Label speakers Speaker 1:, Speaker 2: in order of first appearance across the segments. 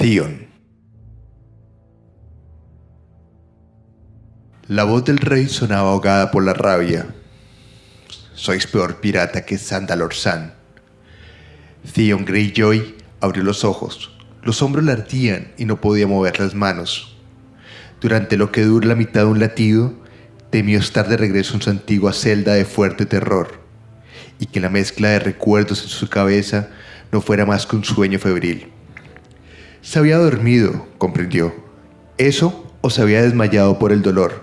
Speaker 1: Theon. La voz del rey sonaba ahogada por la rabia. Sois peor pirata que Sandalor San. Theon Greyjoy abrió los ojos. Los hombros le ardían y no podía mover las manos. Durante lo que dura la mitad de un latido, temió estar de regreso en su antigua celda de fuerte terror y que la mezcla de recuerdos en su cabeza no fuera más que un sueño febril. Se había dormido, comprendió. Eso o se había desmayado por el dolor.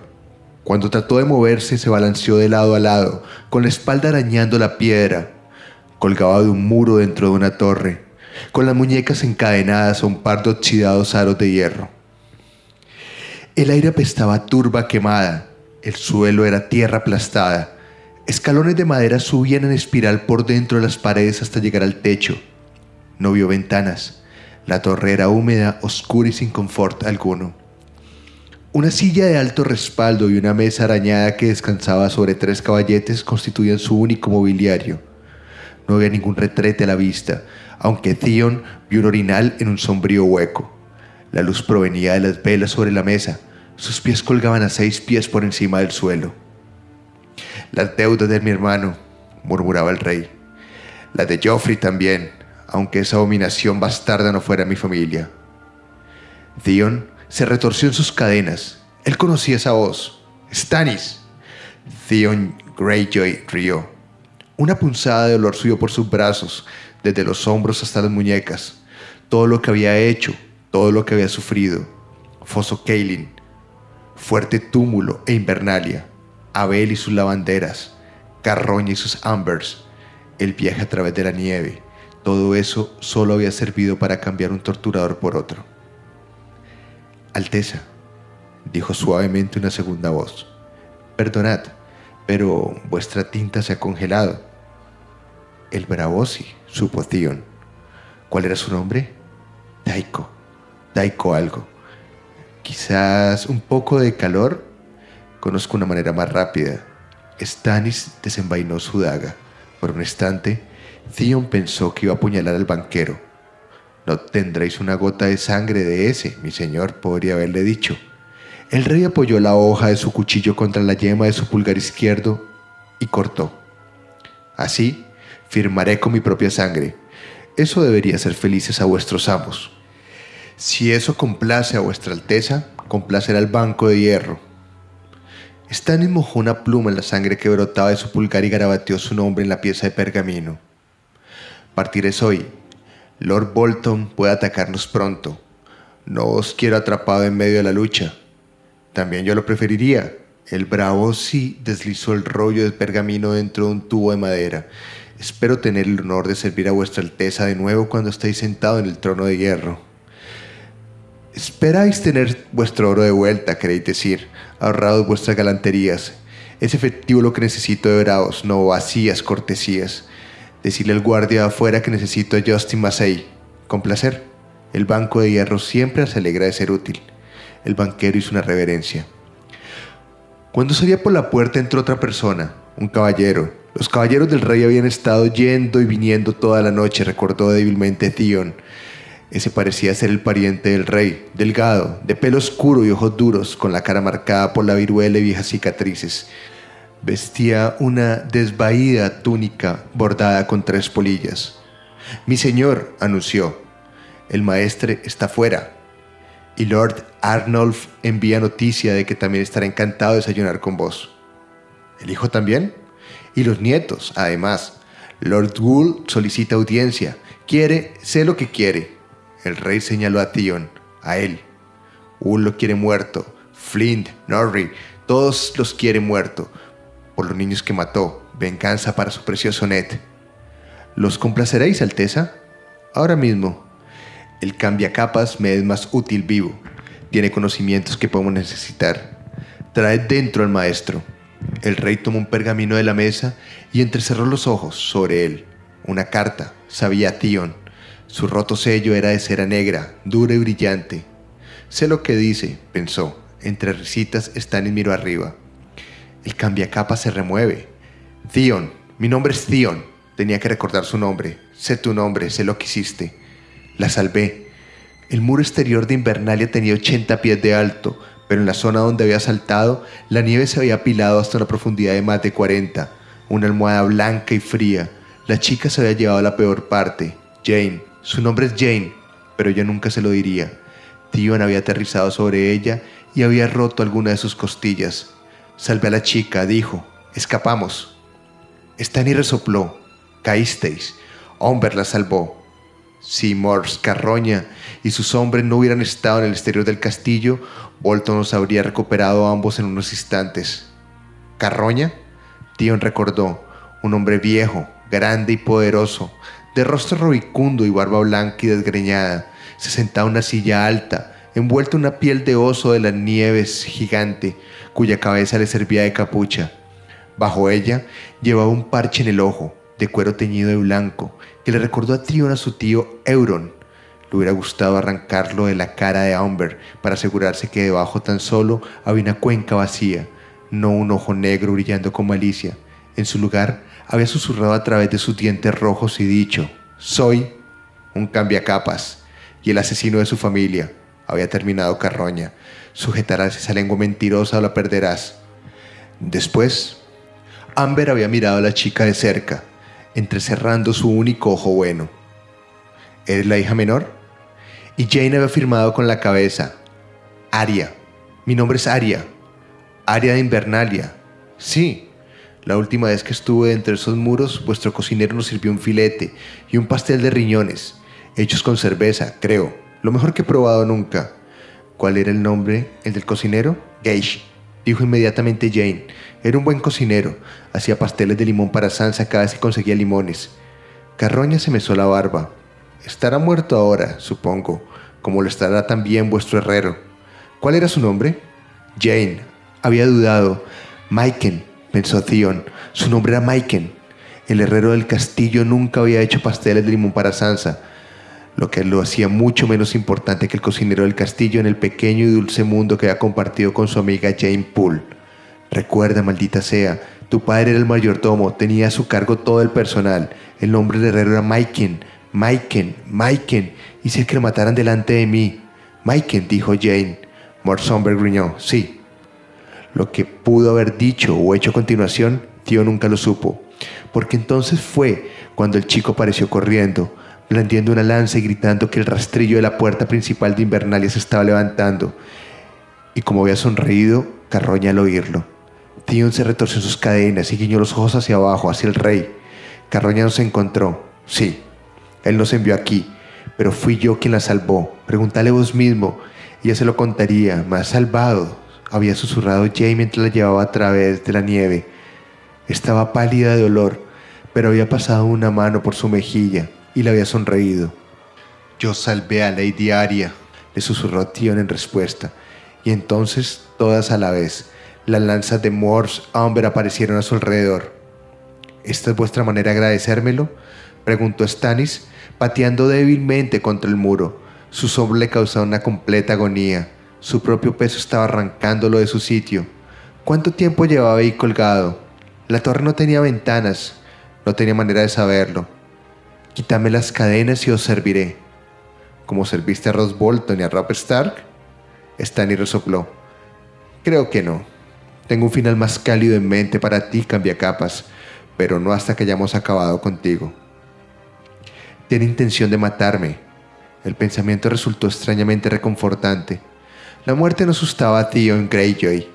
Speaker 1: Cuando trató de moverse se balanceó de lado a lado, con la espalda arañando la piedra. Colgaba de un muro dentro de una torre, con las muñecas encadenadas a un par de oxidados aros de hierro. El aire apestaba turba quemada, el suelo era tierra aplastada, escalones de madera subían en espiral por dentro de las paredes hasta llegar al techo. No vio ventanas, la torre era húmeda, oscura y sin confort alguno. Una silla de alto respaldo y una mesa arañada que descansaba sobre tres caballetes constituían su único mobiliario. No había ningún retrete a la vista, aunque Theon vio un orinal en un sombrío hueco. La luz provenía de las velas sobre la mesa. Sus pies colgaban a seis pies por encima del suelo. Las deudas de mi hermano, murmuraba el rey. La de Joffrey también, aunque esa abominación bastarda no fuera mi familia. Theon se retorció en sus cadenas. Él conocía esa voz. ¡Stannis! Theon Greyjoy rió. Una punzada de dolor subió por sus brazos, desde los hombros hasta las muñecas. Todo lo que había hecho, todo lo que había sufrido. Foso Kaelin, fuerte túmulo e invernalia, Abel y sus lavanderas, Carroña y sus ambers, el viaje a través de la nieve, todo eso solo había servido para cambiar un torturador por otro. Alteza, dijo suavemente una segunda voz, perdonad, pero vuestra tinta se ha congelado. El Bravosi, supo Theon. ¿Cuál era su nombre? Taiko. Taiko algo. Quizás un poco de calor. Conozco una manera más rápida. Stannis desenvainó su daga. Por un instante, Theon pensó que iba a apuñalar al banquero. No tendréis una gota de sangre de ese, mi señor, podría haberle dicho. El rey apoyó la hoja de su cuchillo contra la yema de su pulgar izquierdo y cortó. Así, firmaré con mi propia sangre. Eso debería hacer felices a vuestros amos. Si eso complace a vuestra alteza, complacerá al banco de hierro. Stannis mojó una pluma en la sangre que brotaba de su pulgar y garabateó su nombre en la pieza de pergamino. Partiréis hoy. Lord Bolton puede atacarnos pronto. No os quiero atrapado en medio de la lucha. También yo lo preferiría. El bravo sí deslizó el rollo de pergamino dentro de un tubo de madera. Espero tener el honor de servir a vuestra alteza de nuevo cuando estéis sentado en el trono de hierro. Esperáis tener vuestro oro de vuelta, queréis decir, ahorrado vuestras galanterías. Es efectivo lo que necesito de bravos, no vacías cortesías. Decirle al guardia afuera que necesito a Justin Massey. Con placer. El banco de hierro siempre se alegra de ser útil. El banquero hizo una reverencia. Cuando salía por la puerta entró otra persona, un caballero. Los caballeros del rey habían estado yendo y viniendo toda la noche, recordó débilmente Theon. Ese parecía ser el pariente del rey, delgado, de pelo oscuro y ojos duros, con la cara marcada por la viruela y viejas cicatrices. Vestía una desvaída túnica bordada con tres polillas. Mi señor, anunció, el maestre está fuera. Y Lord Arnulf envía noticia de que también estará encantado de desayunar con vos. ¿El hijo también? Y los nietos, además. Lord Gould solicita audiencia. Quiere, sé lo que quiere. El rey señaló a Theon, a él. Gould lo quiere muerto. Flint, Norrie, todos los quiere muerto por los niños que mató, venganza para su precioso Ned. ¿Los complaceréis, Alteza? Ahora mismo. El cambiacapas me es más útil vivo. Tiene conocimientos que podemos necesitar. Traed dentro al maestro. El rey tomó un pergamino de la mesa y entrecerró los ojos sobre él. Una carta, sabía Theon. Su roto sello era de cera negra, dura y brillante. Sé lo que dice, pensó. Entre risitas, Stannis miró arriba. El cambiacapa se remueve. Theon, mi nombre es Theon. Tenía que recordar su nombre. Sé tu nombre, sé lo que hiciste. La salvé. El muro exterior de Invernalia tenía 80 pies de alto, pero en la zona donde había saltado, la nieve se había apilado hasta una profundidad de más de 40. Una almohada blanca y fría. La chica se había llevado la peor parte. Jane. Su nombre es Jane, pero yo nunca se lo diría. Tion había aterrizado sobre ella y había roto alguna de sus costillas. Salvé a la chica, dijo. Escapamos. Stanley resopló. Caísteis. Hombre la salvó. Si Morse, Carroña y sus hombres no hubieran estado en el exterior del castillo, Bolton los habría recuperado ambos en unos instantes. ¿Carroña? Tion recordó. Un hombre viejo, grande y poderoso, de rostro rubicundo y barba blanca y desgreñada, se sentaba en una silla alta, envuelto en una piel de oso de las nieves gigante, cuya cabeza le servía de capucha. Bajo ella llevaba un parche en el ojo, de cuero teñido de blanco, que le recordó a Tion a su tío Euron. Le hubiera gustado arrancarlo de la cara de Amber para asegurarse que debajo tan solo había una cuenca vacía, no un ojo negro brillando con malicia. En su lugar había susurrado a través de sus dientes rojos y dicho, soy un cambiacapas y el asesino de su familia. Había terminado Carroña. Sujetarás esa lengua mentirosa o la perderás. Después, Amber había mirado a la chica de cerca, entrecerrando su único ojo bueno. ¿Eres la hija menor? Y Jane había afirmado con la cabeza, Aria. Mi nombre es Aria. Aria de Invernalia. Sí, la última vez que estuve entre esos muros, vuestro cocinero nos sirvió un filete y un pastel de riñones, hechos con cerveza, creo. Lo mejor que he probado nunca. ¿Cuál era el nombre? ¿El del cocinero? Gage, dijo inmediatamente Jane. Era un buen cocinero. Hacía pasteles de limón para Sansa cada vez que conseguía limones. Carroña se mesó la barba. Estará muerto ahora, supongo, como lo estará también vuestro herrero. ¿Cuál era su nombre? Jane. Había dudado. Maiken, pensó Theon. Su nombre era Maiken. El herrero del castillo nunca había hecho pasteles de limón para Sansa, lo que lo hacía mucho menos importante que el cocinero del castillo en el pequeño y dulce mundo que había compartido con su amiga Jane Poole. Recuerda, maldita sea, tu padre era el mayordomo, tenía a su cargo todo el personal. El nombre del herrero era Maiken, Maiken, Maiken. Hice que lo mataran delante de mí. Maiken, dijo Jane. Morsomber gruñó, sí. Lo que pudo haber dicho o hecho a continuación, tío nunca lo supo, porque entonces fue cuando el chico apareció corriendo, blandiendo una lanza y gritando que el rastrillo de la puerta principal de Invernalia se estaba levantando. Y como había sonreído, Carroña al oírlo. Tion se retorció sus cadenas y guiñó los ojos hacia abajo, hacia el rey. Carroña nos encontró. Sí, él nos envió aquí, pero fui yo quien la salvó. Pregúntale vos mismo. Ella se lo contaría. Me ha salvado, había susurrado Jane mientras la llevaba a través de la nieve. Estaba pálida de dolor, pero había pasado una mano por su mejilla y le había sonreído. Yo salvé a Lady Aria, le susurró Tion en respuesta, y entonces, todas a la vez, las lanzas de Morse Amber aparecieron a su alrededor. ¿Esta es vuestra manera de agradecérmelo? preguntó Stannis, pateando débilmente contra el muro. Su sombra le causaba una completa agonía. Su propio peso estaba arrancándolo de su sitio. ¿Cuánto tiempo llevaba ahí colgado? La torre no tenía ventanas. No tenía manera de saberlo. Quítame las cadenas y os serviré. ¿Como serviste a Ross Bolton y a Robert Stark? Stanley resopló. Creo que no. Tengo un final más cálido en mente para ti, cambiacapas, pero no hasta que hayamos acabado contigo. Tiene intención de matarme. El pensamiento resultó extrañamente reconfortante. La muerte no asustaba a Theon Greyjoy.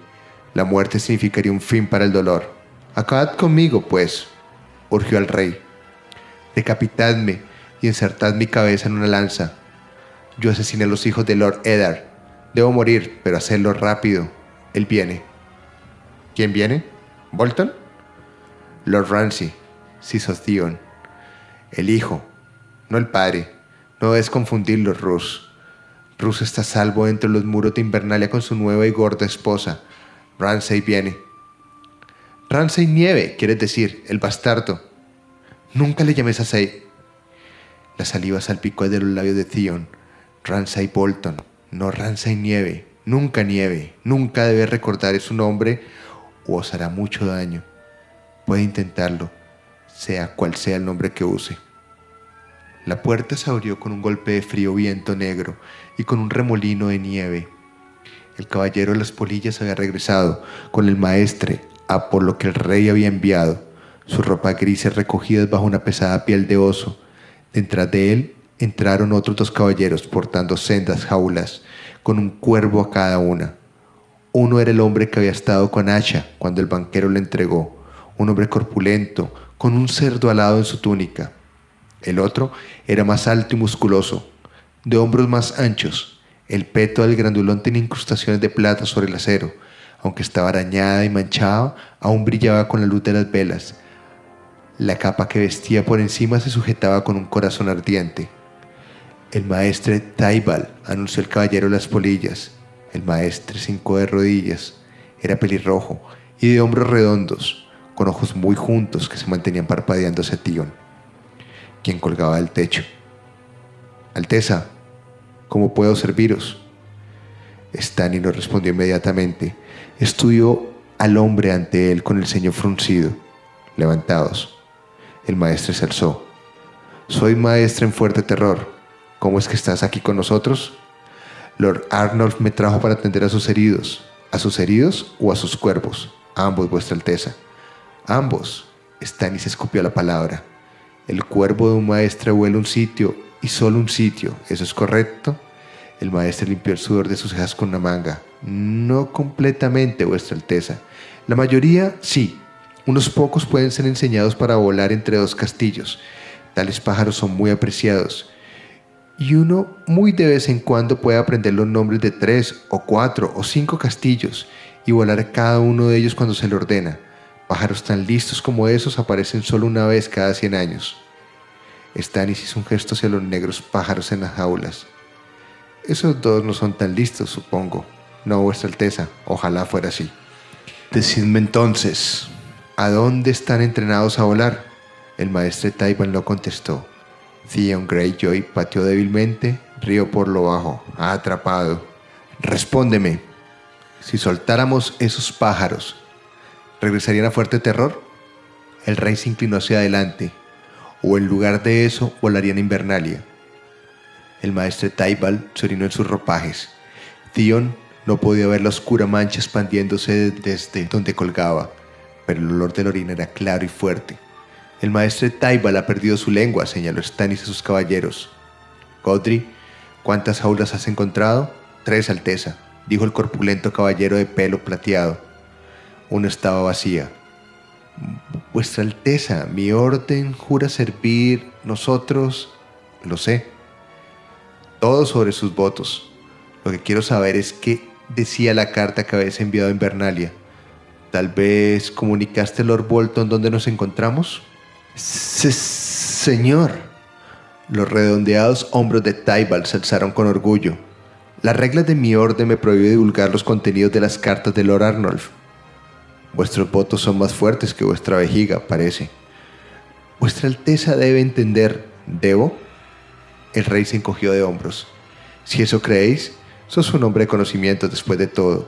Speaker 1: La muerte significaría un fin para el dolor. Acabad conmigo, pues, urgió al rey. Decapitadme y insertad mi cabeza en una lanza. Yo asesiné a los hijos de Lord Eddard. Debo morir, pero hacerlo rápido. Él viene. ¿Quién viene? ¿Bolton? Lord Ramsay, sos Theon. El hijo, no el padre. No debes confundirlo, Rus. Rus está salvo entre los muros de Invernalia con su nueva y gorda esposa. Ramsay viene. Ramsay Nieve, quieres decir, el bastardo. Nunca le llames así. La saliva salpicó de los labios de Theon. Ramsay Bolton, no Ramsay Nieve. Nunca Nieve. Nunca debe recordar su nombre o os hará mucho daño. Puede intentarlo, sea cual sea el nombre que use. La puerta se abrió con un golpe de frío viento negro y con un remolino de nieve. El caballero de las polillas había regresado con el maestre a por lo que el rey había enviado, su ropa grises recogidas bajo una pesada piel de oso. Detrás de él entraron otros dos caballeros portando sendas jaulas, con un cuervo a cada una. Uno era el hombre que había estado con Asha cuando el banquero le entregó, un hombre corpulento, con un cerdo alado en su túnica. El otro era más alto y musculoso, de hombros más anchos. El peto del grandulón tenía incrustaciones de plata sobre el acero. Aunque estaba arañada y manchada, aún brillaba con la luz de las velas. La capa que vestía por encima se sujetaba con un corazón ardiente. El maestre Taibal, anunció el caballero las polillas. El maestre cinco de rodillas. Era pelirrojo y de hombros redondos, con ojos muy juntos que se mantenían parpadeando hacia Tion quien colgaba del techo. Alteza, ¿cómo puedo serviros? Stani no respondió inmediatamente. Estudió al hombre ante él con el ceño fruncido. Levantados. El maestro se alzó. Soy maestra en fuerte terror. ¿Cómo es que estás aquí con nosotros? Lord Arnold me trajo para atender a sus heridos. ¿A sus heridos o a sus cuervos? ambos, vuestra alteza. Ambos. se escupió la palabra. El cuervo de un maestro vuela un sitio y solo un sitio. ¿Eso es correcto? El maestro limpió el sudor de sus cejas con una manga. No completamente, vuestra alteza. La mayoría sí. Unos pocos pueden ser enseñados para volar entre dos castillos. Tales pájaros son muy apreciados. Y uno muy de vez en cuando puede aprender los nombres de tres o cuatro o cinco castillos y volar cada uno de ellos cuando se le ordena. Pájaros tan listos como esos aparecen solo una vez cada 100 años. Stanis hizo un gesto hacia los negros pájaros en las jaulas. Esos dos no son tan listos, supongo. No, vuestra alteza, ojalá fuera así. Decidme entonces, ¿a dónde están entrenados a volar? El maestro Taiwan no contestó. Theon Greyjoy pateó débilmente, río por lo bajo, atrapado. Respóndeme, si soltáramos esos pájaros, ¿regresarían a Fuerte Terror? El rey se inclinó hacia adelante, o en lugar de eso volarían a Invernalia. El maestro Taibal se orinó en sus ropajes. Theon no podía ver la oscura mancha expandiéndose desde donde colgaba, pero el olor de la orina era claro y fuerte. El maestro Taibal ha perdido su lengua, señaló Stannis a sus caballeros. Godry, ¿cuántas jaulas has encontrado? Tres, Alteza, dijo el corpulento caballero de pelo plateado. Una estaba vacía. Vuestra Alteza, mi orden jura servir nosotros, lo sé, todo sobre sus votos. Lo que quiero saber es qué decía la carta que habéis enviado a Invernalia. Tal vez comunicaste Lord Bolton dónde nos encontramos. señor. Los redondeados hombros de Tybalt se alzaron con orgullo. Las reglas de mi orden me prohíben divulgar los contenidos de las cartas de Lord Arnulf. Vuestros votos son más fuertes que vuestra vejiga, parece. Vuestra Alteza debe entender, ¿debo? El rey se encogió de hombros. Si eso creéis, sos un hombre de conocimiento después de todo.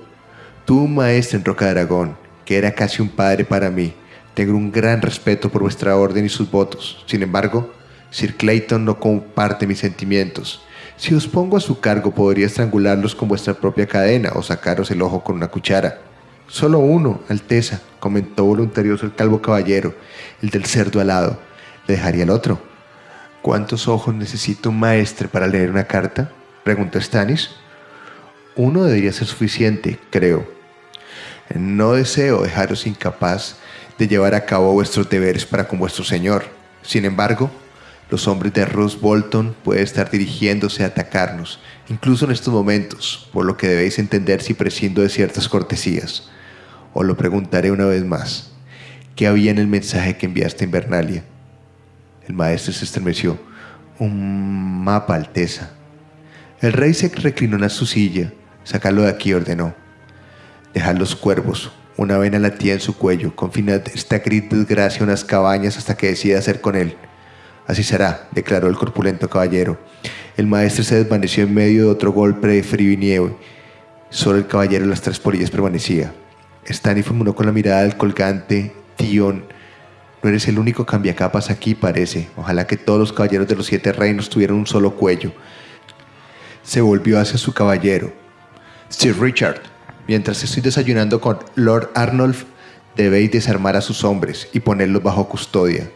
Speaker 1: Tú, maestro en Roca de Aragón, que era casi un padre para mí, tengo un gran respeto por vuestra orden y sus votos. Sin embargo, Sir Clayton no comparte mis sentimientos. Si os pongo a su cargo, podría estrangularlos con vuestra propia cadena o sacaros el ojo con una cuchara. Solo uno, Alteza, comentó voluntarioso el calvo caballero, el del cerdo alado. ¿Le dejaría el otro? ¿Cuántos ojos necesita un maestre para leer una carta? preguntó Stanis. Uno debería ser suficiente, creo. No deseo dejaros incapaz de llevar a cabo vuestros deberes para con vuestro señor. Sin embargo, los hombres de Roose Bolton pueden estar dirigiéndose a atacarnos, incluso en estos momentos, por lo que debéis entender si prescindo de ciertas cortesías. Os lo preguntaré una vez más. ¿Qué había en el mensaje que enviaste a Invernalia? El maestro se estremeció. Un mapa, Alteza. El rey se reclinó en su silla. Sácalo de aquí, ordenó. Dejad los cuervos. Una vena latía en su cuello. Confinad esta gris desgracia a unas cabañas hasta que decida hacer con él. Así será, declaró el corpulento caballero. El maestro se desvaneció en medio de otro golpe de frío y nieve. Solo el caballero de las tres polillas permanecía. Stanley formuló con la mirada del colgante Tion. No eres el único cambiacapas aquí, parece. Ojalá que todos los caballeros de los siete reinos tuvieran un solo cuello. Se volvió hacia su caballero. Sir Richard, mientras estoy desayunando con Lord Arnulf, debéis desarmar a sus hombres y ponerlos bajo custodia.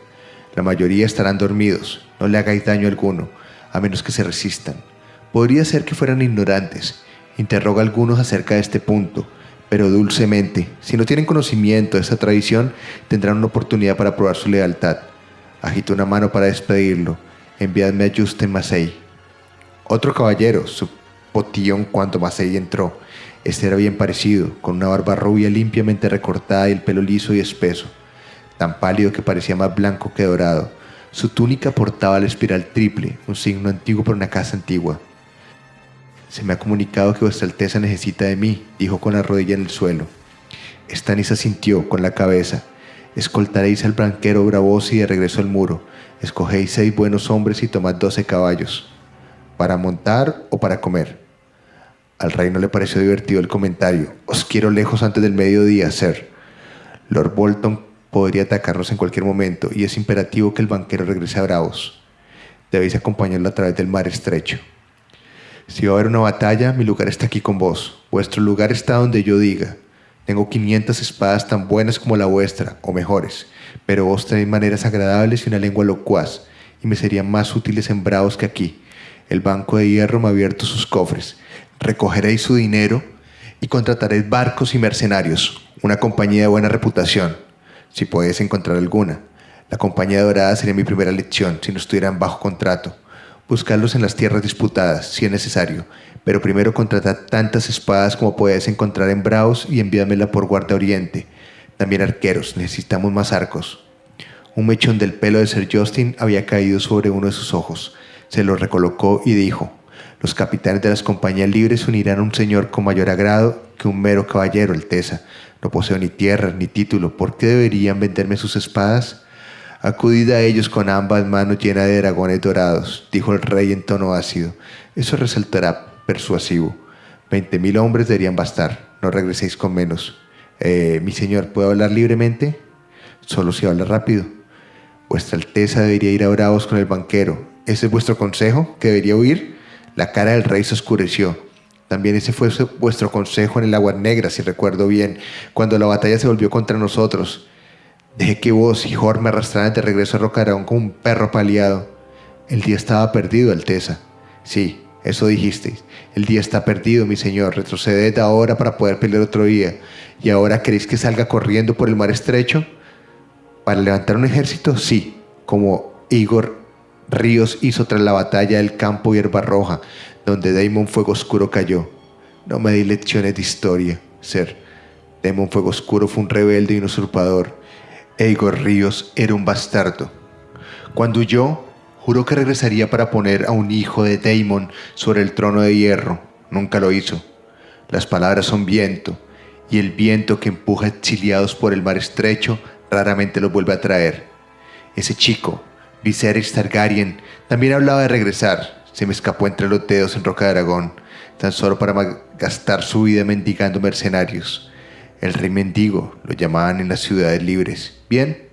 Speaker 1: La mayoría estarán dormidos. No le hagáis daño alguno, a menos que se resistan. Podría ser que fueran ignorantes. Interroga a algunos acerca de este punto, pero dulcemente. Si no tienen conocimiento de esta tradición, tendrán una oportunidad para probar su lealtad. Agitó una mano para despedirlo. Enviadme a Justin Massey. Otro caballero, su potillón cuando Massey entró. Este era bien parecido, con una barba rubia limpiamente recortada y el pelo liso y espeso, tan pálido que parecía más blanco que dorado. Su túnica portaba la espiral triple, un signo antiguo para una casa antigua. Se me ha comunicado que vuestra alteza necesita de mí, dijo con la rodilla en el suelo. Stannis asintió con la cabeza. Escoltaréis al banquero Bravosi de regreso al muro. Escogéis seis buenos hombres y tomad doce caballos. ¿Para montar o para comer? Al rey no le pareció divertido el comentario. Os quiero lejos antes del mediodía, sir. Lord Bolton podría atacarnos en cualquier momento y es imperativo que el banquero regrese a Bravos. Debéis acompañarlo a través del mar estrecho. Si va a haber una batalla, mi lugar está aquí con vos. Vuestro lugar está donde yo diga. Tengo 500 espadas tan buenas como la vuestra, o mejores, pero vos tenéis maneras agradables y una lengua locuaz, y me serían más útiles en Bravos que aquí. El banco de hierro me ha abierto sus cofres. Recogeréis su dinero y contrataréis barcos y mercenarios, una compañía de buena reputación, si podéis encontrar alguna. La compañía dorada sería mi primera lección si no estuvieran bajo contrato buscarlos en las tierras disputadas, si es necesario, pero primero contratad tantas espadas como podáis encontrar en Braus y envíamela por guardia oriente. También arqueros, necesitamos más arcos. Un mechón del pelo de Sir Justin había caído sobre uno de sus ojos. Se lo recolocó y dijo, los capitanes de las compañías libres unirán a un señor con mayor agrado que un mero caballero, Alteza. No poseo ni tierra ni título. ¿Por qué deberían venderme sus espadas? Acudid a ellos con ambas manos llenas de dragones dorados, dijo el rey en tono ácido. Eso resultará persuasivo. Veinte mil hombres deberían bastar. No regreséis con menos. Eh, mi señor, ¿puedo hablar libremente? Solo si habla rápido. Vuestra Alteza debería ir a Bravos con el banquero. ¿Ese es vuestro consejo? ¿Que debería huir? La cara del rey se oscureció. También ese fue vuestro consejo en el Agua Negra, si recuerdo bien, cuando la batalla se volvió contra nosotros. Dejé que vos y Jor me arrastraran de regreso a Rocarón como un perro paliado. El día estaba perdido, Alteza. Sí, eso dijisteis. El día está perdido, mi señor. Retroceded ahora para poder pelear otro día. ¿Y ahora queréis que salga corriendo por el mar estrecho? ¿Para levantar un ejército? Sí, como Igor Ríos hizo tras la batalla del campo Hierba Roja, donde Damon Fuego Oscuro cayó. No me di lecciones de historia, ser. Damon Fuego Oscuro fue un rebelde y un usurpador. Igor Ríos era un bastardo. Cuando huyó, juró que regresaría para poner a un hijo de Daemon sobre el trono de hierro. Nunca lo hizo. Las palabras son viento, y el viento que empuja exiliados por el mar estrecho raramente los vuelve a traer. Ese chico, Viserys Targaryen, también hablaba de regresar. Se me escapó entre los dedos en Roca de Aragón, tan solo para gastar su vida mendigando mercenarios. El rey mendigo, lo llamaban en las ciudades libres. Bien,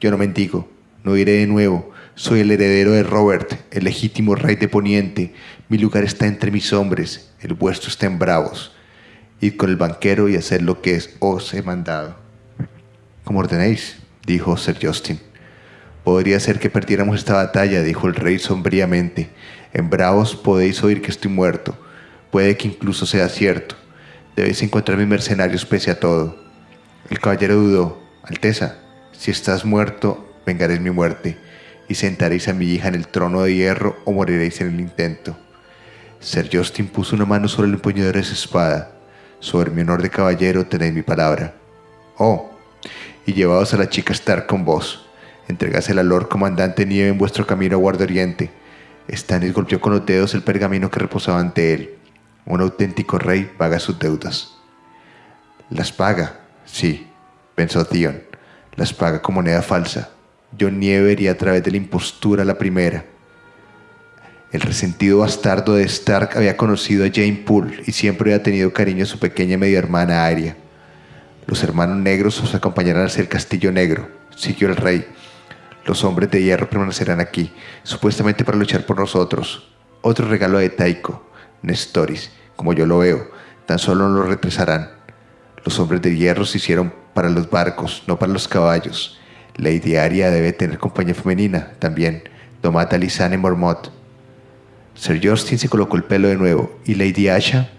Speaker 1: yo no mendigo, no iré de nuevo. Soy el heredero de Robert, el legítimo rey de Poniente. Mi lugar está entre mis hombres, el vuestro está en Bravos. Id con el banquero y haced lo que os he mandado. Como ordenéis, dijo Sir Justin. Podría ser que perdiéramos esta batalla, dijo el rey sombríamente. En Bravos podéis oír que estoy muerto. Puede que incluso sea cierto. Debéis encontrar mis mercenarios pese a todo. El caballero dudó. Alteza, si estás muerto, vengaréis mi muerte, y sentaréis a mi hija en el trono de hierro o moriréis en el intento. Sir Justin puso una mano sobre el empuñador de su espada. Sobre mi honor de caballero tenéis mi palabra. Oh, y llevaos a la chica Stark con vos. Entregásela al Lord Comandante Nieve en vuestro camino a Guardia Oriente. Stannis golpeó con los dedos el pergamino que reposaba ante él. Un auténtico rey paga sus deudas. Las paga, sí, pensó Theon. Las paga con moneda falsa. John Nieve iría a través de la impostura la primera. El resentido bastardo de Stark había conocido a Jane Poole y siempre había tenido cariño a su pequeña media hermana Arya. Los hermanos negros os acompañarán hacia el castillo negro, siguió el rey. Los hombres de hierro permanecerán aquí, supuestamente para luchar por nosotros. Otro regalo de Taiko, Nestoris, como yo lo veo, tan solo lo represarán. Los hombres de hierro se hicieron para los barcos, no para los caballos. Lady Aria debe tener compañía femenina también. Domata Lisane Mormont. Sir Justin se colocó el pelo de nuevo. ¿Y Lady Asha?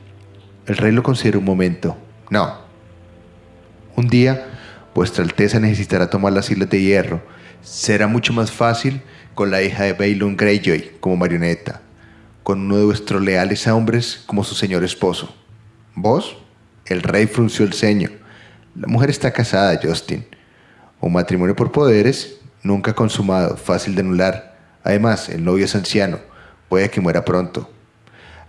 Speaker 1: El rey lo consideró un momento. No. Un día, vuestra Alteza necesitará tomar las islas de hierro. Será mucho más fácil con la hija de Balon Greyjoy como marioneta, con uno de vuestros leales hombres como su señor esposo. ¿Vos? El rey frunció el ceño. La mujer está casada, Justin. Un matrimonio por poderes, nunca consumado, fácil de anular. Además, el novio es anciano Puede que muera pronto.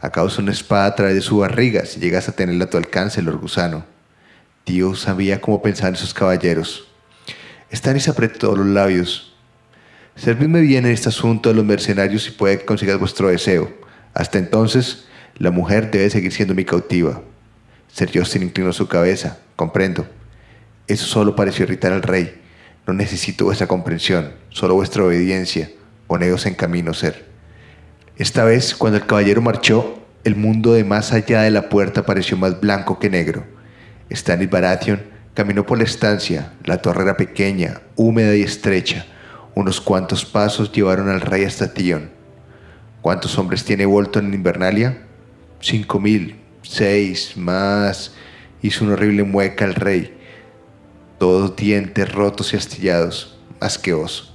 Speaker 1: A causa una espada a través de su barriga si llegas a tenerla a tu alcance, Lord Gusano. Dios sabía cómo pensar esos caballeros. Stannis apretó los labios. Servidme bien en este asunto de los mercenarios y puede que consigas vuestro deseo. Hasta entonces, la mujer debe seguir siendo mi cautiva. Ser Justin inclinó su cabeza. Comprendo. Eso solo pareció irritar al rey. No necesito vuestra comprensión, solo vuestra obediencia. Poneos en camino, ser. Esta vez, cuando el caballero marchó, el mundo de más allá de la puerta pareció más blanco que negro. Stanley Baratheon caminó por la estancia. La torre era pequeña, húmeda y estrecha. Unos cuantos pasos llevaron al rey hasta Tion. ¿Cuántos hombres tiene Bolton en Invernalia? Cinco mil, seis, más. Hizo una horrible mueca el rey. Todos dientes rotos y astillados, más que vos.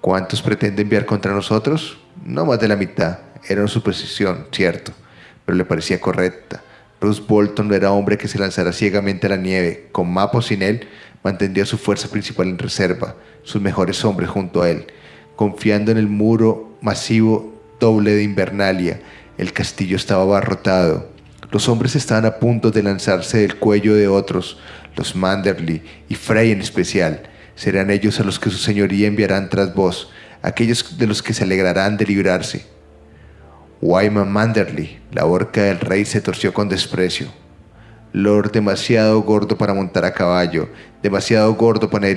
Speaker 1: ¿Cuántos pretende enviar contra nosotros? no más de la mitad. Era una suposición, cierto, pero le parecía correcta. Bruce Bolton no era hombre que se lanzara ciegamente a la nieve. Con Map o sin él, mantendría su fuerza principal en reserva, sus mejores hombres junto a él, confiando en el muro masivo doble de Invernalia. El castillo estaba abarrotado. Los hombres estaban a punto de lanzarse del cuello de otros, los Manderly y Frey en especial. Serán ellos a los que su señoría enviarán tras vos, aquellos de los que se alegrarán de librarse. Wyman Manderly, la horca del rey, se torció con desprecio. Lord demasiado gordo para montar a caballo, demasiado gordo para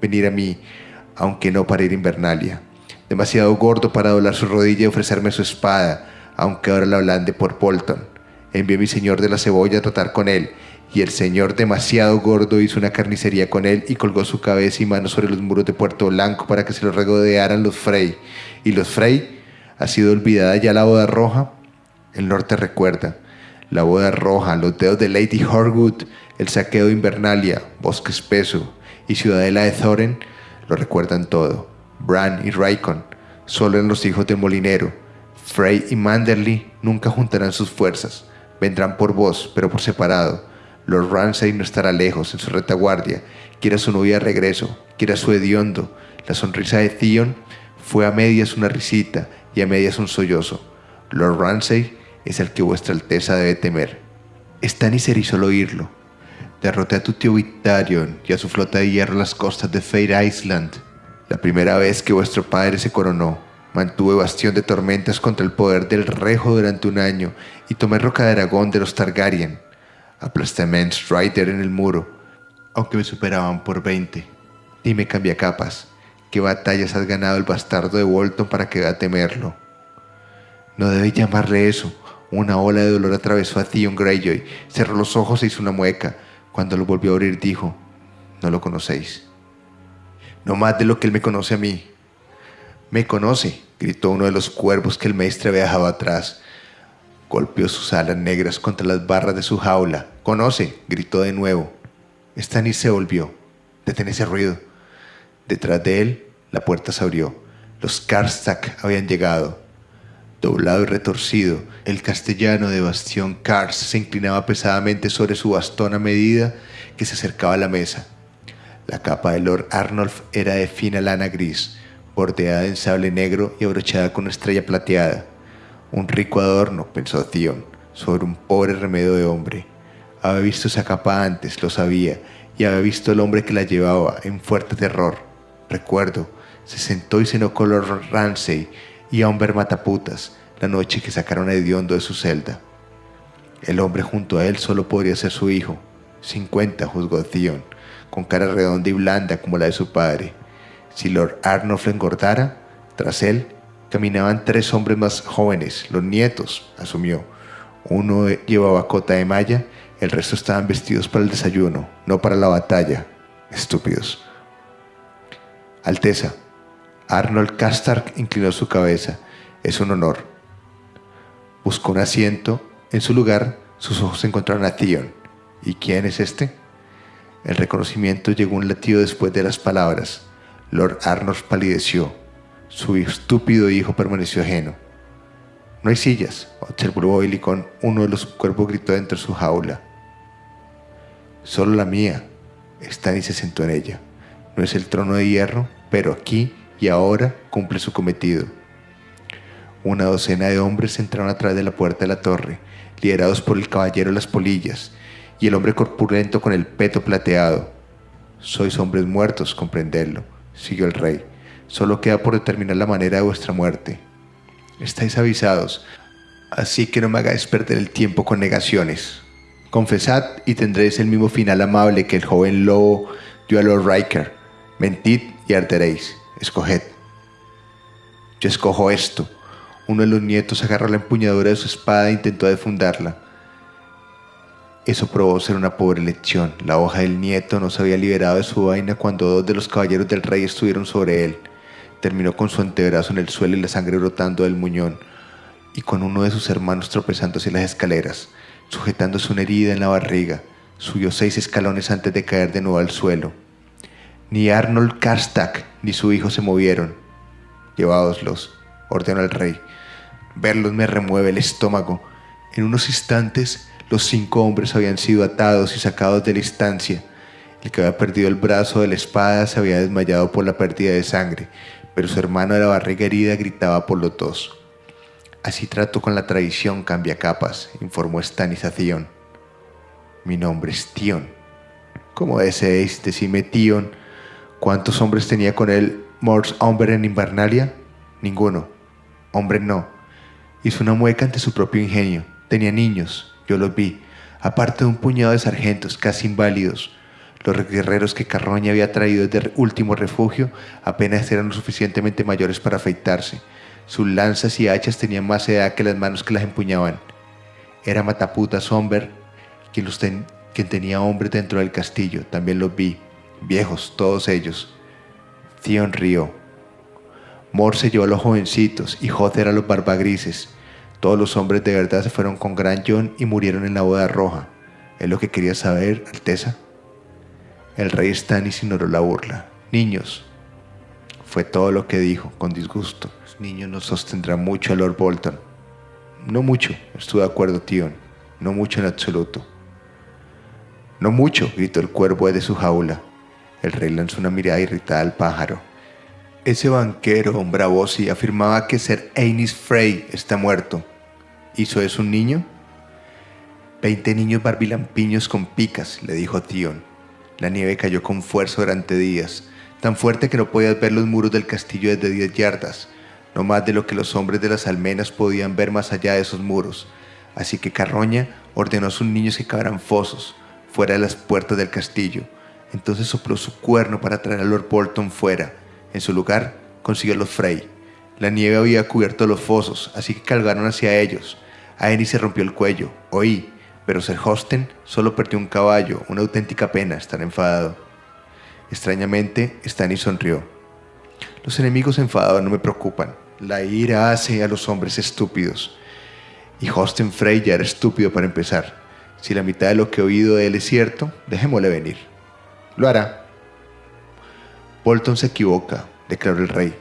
Speaker 1: venir a mí, aunque no para ir a Invernalia. Demasiado gordo para doblar su rodilla y ofrecerme su espada, aunque ahora la blande por Bolton. Envié a mi señor de la cebolla a tratar con él, y el señor demasiado gordo hizo una carnicería con él y colgó su cabeza y manos sobre los muros de Puerto Blanco para que se lo regodearan los Frey. ¿Y los Frey? ¿Ha sido olvidada ya la boda roja? El norte recuerda. La boda roja, los dedos de Lady Horwood, el saqueo de Invernalia, bosque espeso y ciudadela de Thorin lo recuerdan todo. Bran y Raikon solo eran los hijos del molinero. Frey y Manderly nunca juntarán sus fuerzas. Vendrán por vos, pero por separado Lord Ramsay no estará lejos en su retaguardia, quiera su novia de regreso, quiera su hediondo. La sonrisa de Theon fue a medias una risita y a medias un sollozo. Lord Ramsay es el que vuestra alteza debe temer. Stannis erizó al oírlo. Derroté a tu tío Victarion y a su flota de hierro las costas de Fade Island. La primera vez que vuestro padre se coronó, mantuve bastión de tormentas contra el poder del rejo durante un año y tomé roca de Aragón de los Targaryen. Aplasté a Strider en el muro, aunque me superaban por 20. Dime capas, ¿qué batallas has ganado el bastardo de Walton para que a temerlo? No debe llamarle eso. Una ola de dolor atravesó a Theon Greyjoy, cerró los ojos e hizo una mueca. Cuando lo volvió a abrir dijo, no lo conocéis. No más de lo que él me conoce a mí. Me conoce, gritó uno de los cuervos que el maestre había dejado atrás. Golpeó sus alas negras contra las barras de su jaula. ¡Conoce! gritó de nuevo. Stannis se volvió. Detén ese ruido. Detrás de él, la puerta se abrió. Los Karstak habían llegado. Doblado y retorcido, el castellano de Bastión Kars se inclinaba pesadamente sobre su bastón a medida que se acercaba a la mesa. La capa de Lord Arnulf era de fina lana gris, bordeada en sable negro y abrochada con una estrella plateada. Un rico adorno, pensó Theon, sobre un pobre remedio de hombre. Había visto esa capa antes, lo sabía, y había visto el hombre que la llevaba en fuerte terror. Recuerdo, se sentó y cenó con Lord Ramsay y a Humber Mataputas la noche que sacaron a Hediondo de su celda. El hombre junto a él solo podría ser su hijo. 50, juzgó Theon, con cara redonda y blanda como la de su padre. Si Lord Arnulf engordara, tras él caminaban tres hombres más jóvenes, los nietos, asumió. Uno llevaba cota de malla, el resto estaban vestidos para el desayuno, no para la batalla. Estúpidos. Alteza, Arnold Castark inclinó su cabeza. Es un honor. Buscó un asiento. En su lugar, sus ojos encontraron a Theon. ¿Y quién es este? El reconocimiento llegó un latido después de las palabras. Lord Arnold palideció. Su estúpido hijo permaneció ajeno. No hay sillas, observó con Uno de los cuervos gritó dentro de su jaula. Solo la mía. Stanny se sentó en ella. No es el trono de hierro, pero aquí y ahora cumple su cometido. Una docena de hombres entraron a través de la puerta de la torre, liderados por el caballero de las polillas y el hombre corpulento con el peto plateado. Sois hombres muertos, comprenderlo, siguió el rey. Solo queda por determinar la manera de vuestra muerte. Estáis avisados, así que no me hagáis perder el tiempo con negaciones. Confesad y tendréis el mismo final amable que el joven lobo dio a Lord Riker. Mentid y arderéis. Escoged. Yo escojo esto. Uno de los nietos agarró la empuñadura de su espada e intentó defundarla. Eso probó ser una pobre lección. La hoja del nieto no se había liberado de su vaina cuando dos de los caballeros del rey estuvieron sobre él. Terminó con su antebrazo en el suelo y la sangre brotando del muñón, y con uno de sus hermanos tropezando hacia las escaleras, sujetándose una herida en la barriga. Subió seis escalones antes de caer de nuevo al suelo. Ni Arnold Karstak ni su hijo se movieron. Lleváoslos, ordenó el rey. Verlos me remueve el estómago. En unos instantes, los cinco hombres habían sido atados y sacados de la estancia. El que había perdido el brazo de la espada se había desmayado por la pérdida de sangre, pero su hermano de la barriga herida gritaba por los dos. Así trato con la traición cambia capas, informó Stanisación. Mi nombre es Tion. ¿Cómo deseéis decirme Tion? ¿Cuántos hombres tenía con él Morse Hombre en Invernalia? Ninguno. Hombre no. Hizo una mueca ante su propio ingenio. Tenía niños, yo los vi, aparte de un puñado de sargentos casi inválidos. Los guerreros que Carroña había traído desde último refugio apenas eran lo suficientemente mayores para afeitarse. Sus lanzas y hachas tenían más edad que las manos que las empuñaban. Era Mataputa Somber quien, quien tenía hombres dentro del castillo, también los vi viejos todos ellos. Theon rió. Mor se llevó a los jovencitos y Joder a los barbagrises. Todos los hombres de verdad se fueron con Gran John y murieron en la boda roja. ¿Es lo que quería saber, Alteza? El rey Stannis ignoró la burla. Niños. Fue todo lo que dijo, con disgusto. Los niños no sostendrán mucho a Lord Bolton. No mucho, estuve de acuerdo, Tion. No mucho en absoluto. No mucho, gritó el cuervo de su jaula. El rey lanzó una mirada irritada al pájaro. Ese banquero, y afirmaba que Ser Ainis Frey está muerto. ¿Hizo eso un niño? Veinte niños barbilampiños con picas, le dijo Tion. La nieve cayó con fuerza durante días, tan fuerte que no podías ver los muros del castillo desde diez yardas, no más de lo que los hombres de las almenas podían ver más allá de esos muros. Así que Carroña ordenó a sus niños que cavaran fosos fuera de las puertas del castillo, entonces sopló su cuerno para traer a Lord Bolton fuera. En su lugar, consiguió a los Frey. La nieve había cubierto los fosos, así que cargaron hacia ellos. A Eni se rompió el cuello, oí, pero Ser Hosten solo perdió un caballo, una auténtica pena estar enfadado. Extrañamente, Stanny sonrió. Los enemigos enfadados no me preocupan. La ira hace a los hombres estúpidos. Y Hosten Frey ya era estúpido para empezar. Si la mitad de lo que he oído de él es cierto, dejémosle venir. Lo hará. Bolton se equivoca, declaró el rey.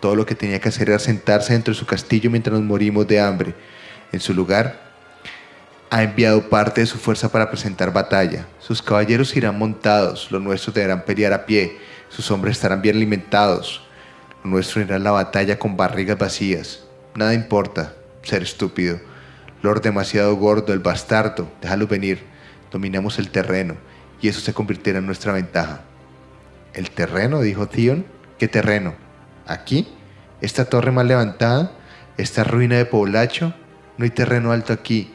Speaker 1: Todo lo que tenía que hacer era sentarse dentro de su castillo mientras nos morimos de hambre. En su lugar, ha enviado parte de su fuerza para presentar batalla. Sus caballeros irán montados, los nuestros deberán pelear a pie, sus hombres estarán bien alimentados. Los nuestros irán a la batalla con barrigas vacías. Nada importa, ser estúpido. Lord demasiado gordo, el bastardo, déjalo venir. Dominamos el terreno y eso se convirtiera en nuestra ventaja. ¿El terreno? dijo Theon. ¿Qué terreno? ¿Aquí? ¿Esta torre mal levantada? ¿Esta ruina de poblacho? No hay terreno alto aquí,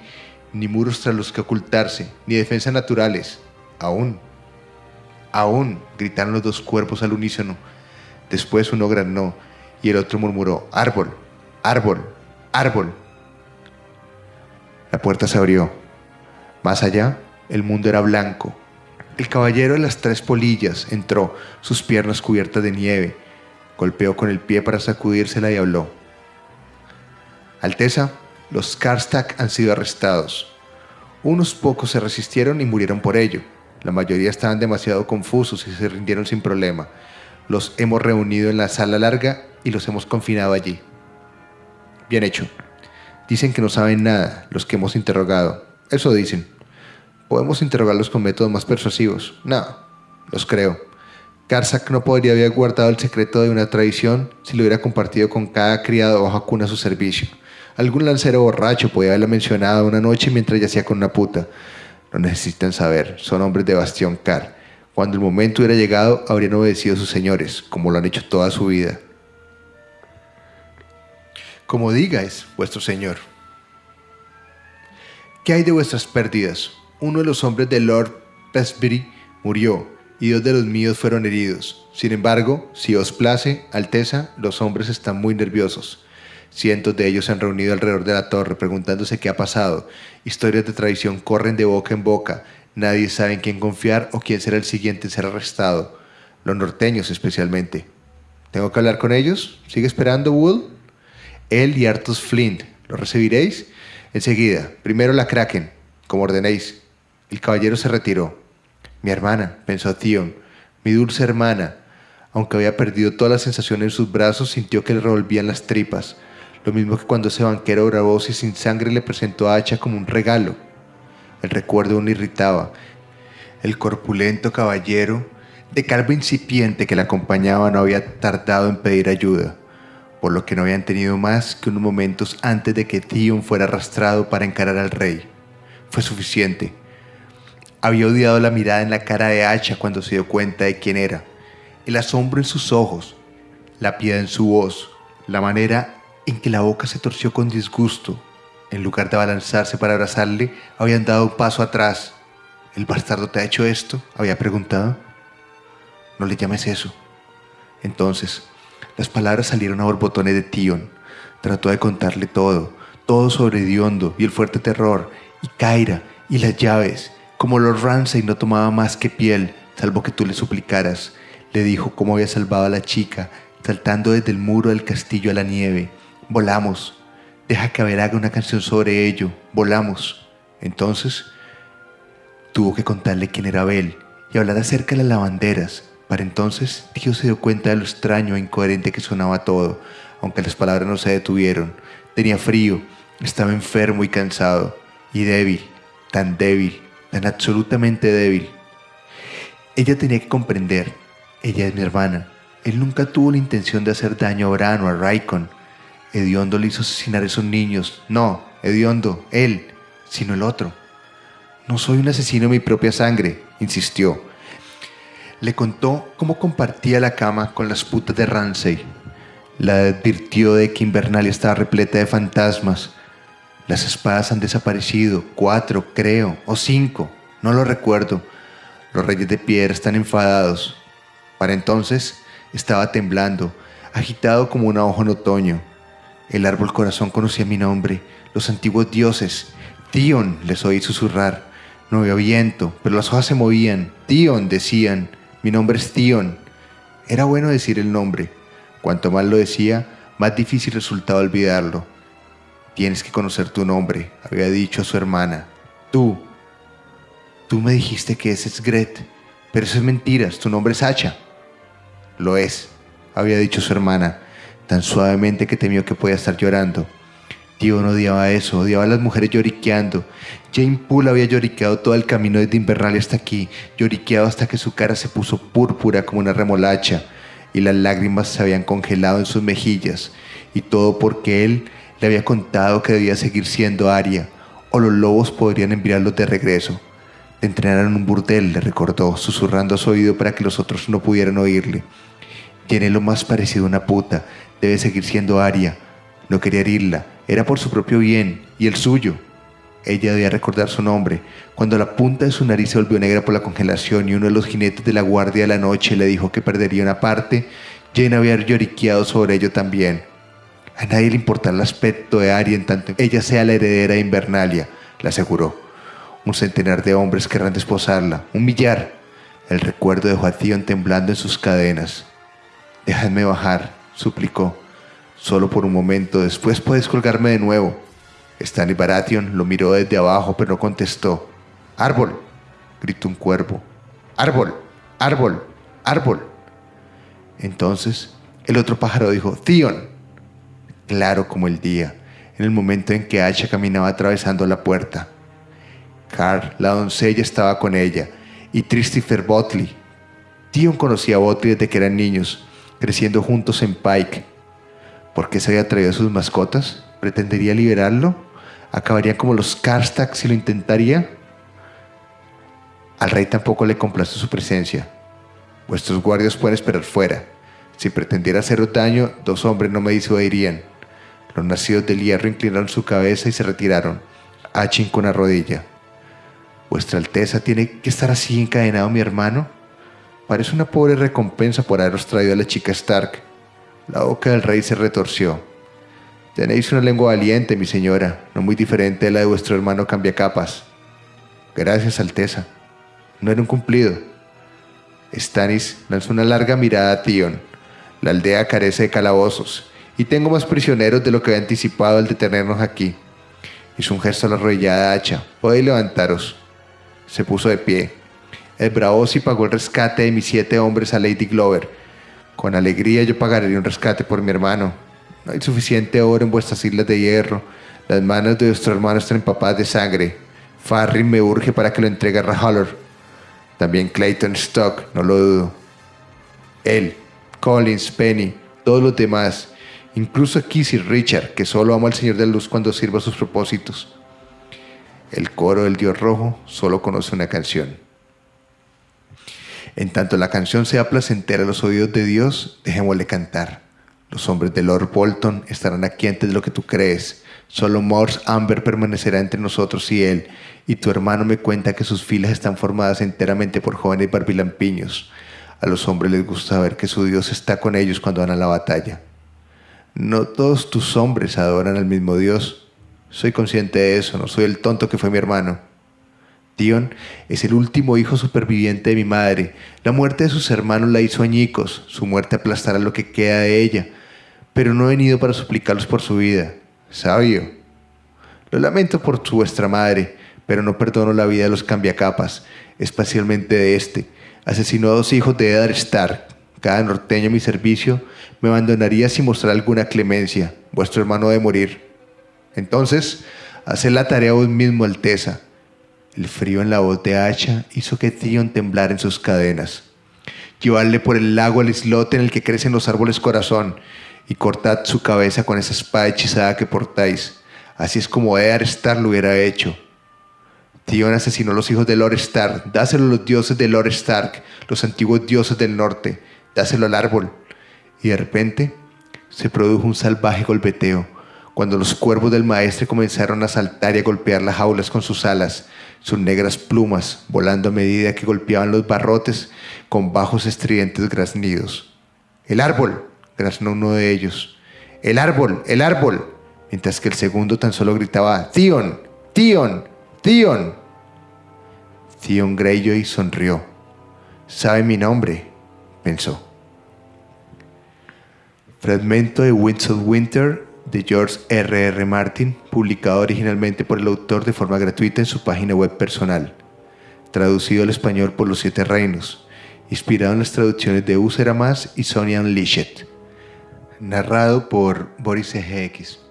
Speaker 1: ni muros tras los que ocultarse, ni defensas naturales. Aún. Aún, gritaron los dos cuerpos al unísono. Después uno granó y el otro murmuró, árbol, árbol, árbol. La puerta se abrió. Más allá, el mundo era blanco. El caballero de las tres polillas entró, sus piernas cubiertas de nieve. Golpeó con el pie para sacudírsela y habló. Alteza, los Karstak han sido arrestados. Unos pocos se resistieron y murieron por ello. La mayoría estaban demasiado confusos y se rindieron sin problema. Los hemos reunido en la sala larga y los hemos confinado allí. Bien hecho. Dicen que no saben nada los que hemos interrogado. Eso dicen. ¿Podemos interrogarlos con métodos más persuasivos? No, los creo. Karsak no podría haber guardado el secreto de una tradición si lo hubiera compartido con cada criado o jacuna a su servicio. Algún lancero borracho podía haberla mencionado una noche mientras yacía con una puta. No necesitan saber, son hombres de Bastión Car. Cuando el momento hubiera llegado, habrían obedecido a sus señores, como lo han hecho toda su vida. Como digáis, vuestro señor. ¿Qué hay de vuestras pérdidas? Uno de los hombres de Lord Pesbury murió, y dos de los míos fueron heridos. Sin embargo, si os place, Alteza, los hombres están muy nerviosos. Cientos de ellos se han reunido alrededor de la torre preguntándose qué ha pasado. Historias de traición corren de boca en boca. Nadie sabe en quién confiar o quién será el siguiente en ser arrestado. Los norteños especialmente. ¿Tengo que hablar con ellos? ¿Sigue esperando, Wool? Él y Artus Flint. ¿Lo recibiréis? Enseguida. Primero la Kraken, como ordenéis. El caballero se retiró. Mi hermana, pensó Theon. Mi dulce hermana. Aunque había perdido toda la sensación en sus brazos, sintió que le revolvían las tripas lo mismo que cuando ese banquero gravoso y sin sangre le presentó a Hacha como un regalo. El recuerdo aún irritaba. El corpulento caballero, de calvo incipiente que le acompañaba, no había tardado en pedir ayuda, por lo que no habían tenido más que unos momentos antes de que Theon fuera arrastrado para encarar al rey. Fue suficiente. Había odiado la mirada en la cara de Hacha cuando se dio cuenta de quién era, el asombro en sus ojos, la piedad en su voz, la manera en que la boca se torció con disgusto. En lugar de abalanzarse para abrazarle, habían dado un paso atrás. ¿El bastardo te ha hecho esto? había preguntado. No le llames eso. Entonces, las palabras salieron a borbotones de Tion. Trató de contarle todo, todo sobre Diondo y el fuerte terror, y Kaira, y las llaves. Como Lord Ramsay no tomaba más que piel, salvo que tú le suplicaras. Le dijo cómo había salvado a la chica, saltando desde el muro del castillo a la nieve, volamos. Deja que Abel haga una canción sobre ello, volamos. Entonces, tuvo que contarle quién era Abel y hablar acerca de las lavanderas. Para entonces, Dios se dio cuenta de lo extraño e incoherente que sonaba todo, aunque las palabras no se detuvieron. Tenía frío, estaba enfermo y cansado, y débil, tan débil, tan absolutamente débil. Ella tenía que comprender, ella es mi hermana. Él nunca tuvo la intención de hacer daño a Bran o a Raikon, Ediondo le hizo asesinar a esos niños. No, Ediondo, él, sino el otro. No soy un asesino de mi propia sangre, insistió. Le contó cómo compartía la cama con las putas de Ramsey. La advirtió de que Invernalia estaba repleta de fantasmas. Las espadas han desaparecido, cuatro, creo, o cinco, no lo recuerdo. Los reyes de piedra están enfadados. Para entonces estaba temblando, agitado como una hoja en otoño. El árbol corazón conocía mi nombre, los antiguos dioses. Tion, les oí susurrar. No había viento, pero las hojas se movían. Tion, decían. Mi nombre es Tion. Era bueno decir el nombre. Cuanto más lo decía, más difícil resultaba olvidarlo. Tienes que conocer tu nombre, había dicho a su hermana. Tú. Tú me dijiste que ese es Gret, pero eso es mentiras, tu nombre es Hacha. Lo es, había dicho su hermana tan suavemente que temió que podía estar llorando. Tío no odiaba eso, odiaba a las mujeres lloriqueando. Jane Poole había lloriqueado todo el camino desde Invernalia hasta aquí, lloriqueado hasta que su cara se puso púrpura como una remolacha y las lágrimas se habían congelado en sus mejillas, y todo porque él le había contado que debía seguir siendo Aria, o los lobos podrían enviarlos de regreso. Te entrenaron en un burdel, le recordó, susurrando a su oído para que los otros no pudieran oírle. Tiene lo más parecido a una puta, Debe seguir siendo Aria. No quería herirla. Era por su propio bien y el suyo. Ella debía recordar su nombre, cuando la punta de su nariz se volvió negra por la congelación y uno de los jinetes de la guardia de la noche le dijo que perdería una parte, Jane había lloriqueado sobre ello también. A nadie le importará el aspecto de Ari en tanto ella sea la heredera de Invernalia, le aseguró. Un centenar de hombres querrán desposarla, un millar. El recuerdo dejó a Theon temblando en sus cadenas. Déjame bajar, suplicó. Solo por un momento, después puedes colgarme de nuevo. Stanley Baratheon lo miró desde abajo, pero no contestó. ¡Árbol! gritó un cuervo. ¡Árbol! ¡Árbol! ¡Árbol! Entonces, el otro pájaro dijo, Theon. Claro como el día, en el momento en que Asha caminaba atravesando la puerta. Carl, la doncella, estaba con ella, y Tristifer Botley. Theon conocía a Botley desde que eran niños, creciendo juntos en Pike. ¿Por qué se había traído a sus mascotas? ¿Pretendería liberarlo? ¿Acabaría como los Karstak si lo intentaría? Al rey tampoco le complace su presencia. Vuestros guardias pueden esperar fuera. Si pretendiera haceros daño, dos hombres no me disuadirían. Los nacidos del hierro inclinaron su cabeza y se retiraron, Achin con la rodilla. ¿Vuestra Alteza tiene que estar así encadenado mi hermano? Parece una pobre recompensa por haberos traído a la chica Stark. La boca del rey se retorció. Tenéis una lengua valiente, mi señora, no muy diferente de la de vuestro hermano Cambiacapas. Gracias, Alteza. No era un cumplido. Stannis lanzó una larga mirada a Tion. La aldea carece de calabozos, y tengo más prisioneros de lo que había anticipado al detenernos aquí. Hizo un gesto a la arrodillada hacha. Podéis levantaros. Se puso de pie. El Braosi pagó el rescate de mis siete hombres a Lady Glover. Con alegría yo pagaré un rescate por mi hermano. No hay suficiente oro en vuestras islas de hierro. Las manos de vuestro hermano están empapadas de sangre. Farrin me urge para que lo entregue a Rahaller. También Clayton Stock, no lo dudo. Él, Collins, Penny, todos los demás, incluso Kissy Richard, que solo ama al Señor de la Luz cuando sirva sus propósitos. El coro del Dios Rojo solo conoce una canción. En tanto la canción sea placentera a los oídos de Dios, dejémosle cantar. Los hombres de Lord Bolton estarán aquí antes de lo que tú crees. Solo Morse Amber permanecerá entre nosotros y él, y tu hermano me cuenta que sus filas están formadas enteramente por jóvenes barbilampiños. A los hombres les gusta ver que su Dios está con ellos cuando van a la batalla. No todos tus hombres adoran al mismo Dios. Soy consciente de eso, no soy el tonto que fue mi hermano. Dion es el último hijo superviviente de mi madre. La muerte de sus hermanos la hizo añicos, su muerte aplastará lo que queda de ella. Pero no he venido para suplicarlos por su vida. Sabio. Lo lamento por su vuestra madre, pero no perdono la vida de los cambiacapas, especialmente de este. Asesinó a dos hijos de Eddard Stark. Cada norteño a mi servicio me abandonaría sin mostrar alguna clemencia. Vuestro hermano debe morir. Entonces, haced la tarea vos mismo, Alteza. El frío en la voz de Hacha hizo que Theon temblara en sus cadenas. Llevadle por el lago al islote en el que crecen los árboles corazón y cortad su cabeza con esa espada hechizada que portáis. Así es como Eddard Stark lo hubiera hecho. Theon asesinó a los hijos de Lord Stark. Dáselo a los dioses de Lord Stark, los antiguos dioses del norte. Dáselo al árbol. Y de repente se produjo un salvaje golpeteo cuando los cuervos del maestre comenzaron a saltar y a golpear las jaulas con sus alas, sus negras plumas volando a medida que golpeaban los barrotes con bajos estridentes graznidos. ¡El árbol! graznó uno de ellos. ¡El árbol! ¡El árbol! Mientras que el segundo tan solo gritaba ¡Theon! ¡Theon! ¡Theon! Theon Greyjoy sonrió. Sabe mi nombre, pensó. Fragmento de Winds of Winter de George R. R. Martin, publicado originalmente por el autor de forma gratuita en su página web personal, traducido al español por Los Siete Reinos, inspirado en las traducciones de Usera Más y Sonia Unleashed, narrado por Boris EGX.